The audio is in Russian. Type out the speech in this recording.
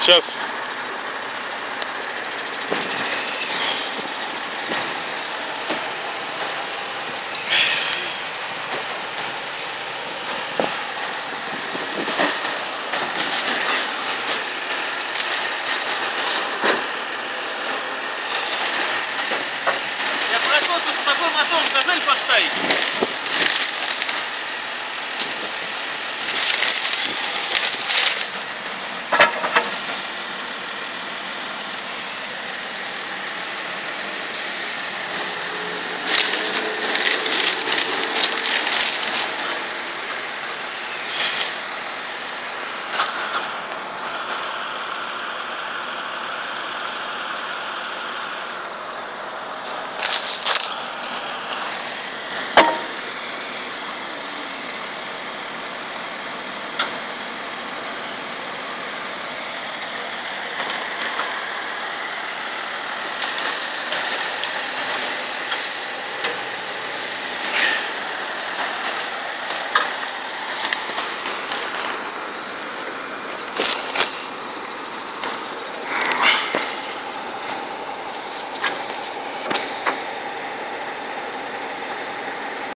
Сейчас.